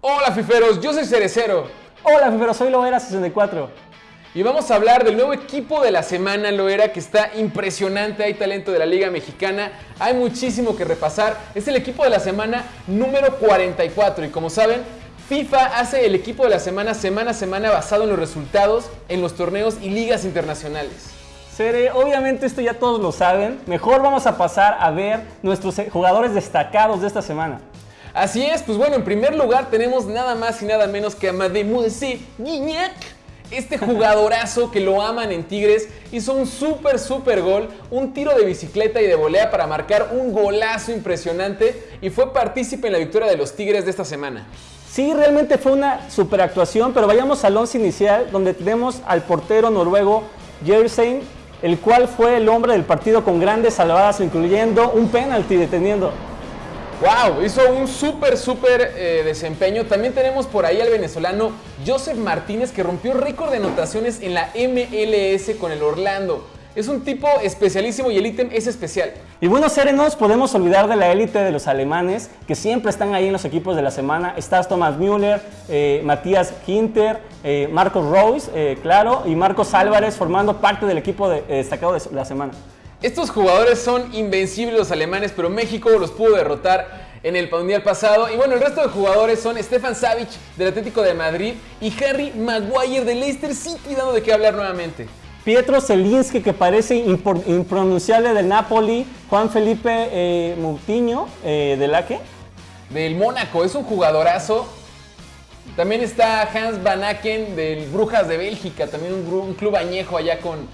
Hola fiferos, yo soy Cerecero Hola, pero soy Loera64. y vamos a hablar del nuevo equipo de la semana, Loera, que está impresionante, hay talento de la Liga Mexicana, hay muchísimo que repasar. Es el equipo de la semana número 44 y como saben, FIFA hace el equipo de la semana semana a semana basado en los resultados en los torneos y ligas internacionales. Sere, obviamente esto ya todos lo saben. Mejor vamos a pasar a ver nuestros eh, jugadores destacados de esta semana. Así es, pues bueno, en primer lugar tenemos nada más y nada menos que a Mademoiselle Guignac. Este jugadorazo que lo aman en Tigres hizo un súper, súper gol, un tiro de bicicleta y de volea para marcar un golazo impresionante y fue partícipe en la victoria de los Tigres de esta semana. Sí, realmente fue una super actuación, pero vayamos al once inicial donde tenemos al portero noruego Jersein, el cual fue el hombre del partido con grandes salvadas, incluyendo un penalti deteniendo. ¡Wow! Hizo un súper, súper eh, desempeño. También tenemos por ahí al venezolano Joseph Martínez que rompió récord de anotaciones en la MLS con el Orlando. Es un tipo especialísimo y el ítem es especial. Y bueno, Sere, no nos podemos olvidar de la élite de los alemanes, que siempre están ahí en los equipos de la semana. Estás Thomas Müller, eh, Matías Hinter, eh, Marcos Rose, eh, claro, y Marcos Álvarez formando parte del equipo de- destacado de la semana. Estos jugadores son invencibles los alemanes, pero México los pudo derrotar en el mundial pasado. Y bueno, el resto de jugadores son Stefan Savic del Atlético de Madrid y Harry Maguire del Leicester City, dando de qué hablar nuevamente. Pietro Zelinski, que parece impronunciable del Napoli, Juan Felipe eh, Moutinho, eh, ¿de la qué? Del Mónaco, es un jugadorazo. También está Hans Van Aken del Brujas de Bélgica, también un, un club añejo allá con,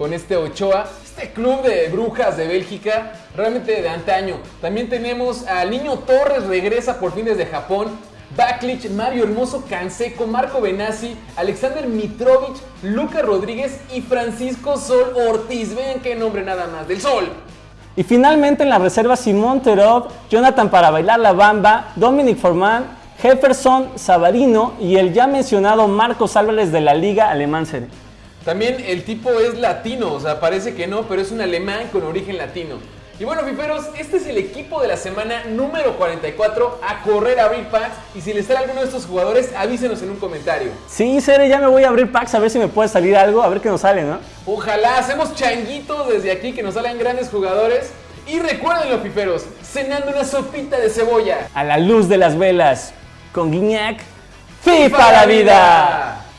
con este Ochoa. Este club de Brujas de Bélgica, realmente de antaño. También tenemos al Niño Torres, regresa por fin desde Japón. Baklich, Mario Hermoso, Canseco, Marco Benassi, Alexander Mitrovic, Luca Rodríguez y Francisco Sol Ortiz. Vean qué nombre nada más, del Sol. Y finalmente en la reserva Simón Terov, Jonathan para bailar la bamba, Dominic Forman, Jefferson Savarino y el ya mencionado Marcos Álvarez de la Liga Alemán Serie. También el tipo es latino, o sea, parece que no, pero es un alemán con origen latino. Y bueno, fiferos, este es el equipo de la semana número 44 a correr a abrir packs. Y si les sale alguno de estos jugadores, avísenos en un comentario. Sí, Sere, ya me voy a abrir packs a ver si me puede salir algo, a ver qué nos sale, ¿no? Ojalá hacemos changuito desde aquí que nos salgan grandes jugadores. Y recuerden, fiferos, cenando una sopita de cebolla. A la luz de las velas, con Guiñac, ¡FIFA la vida!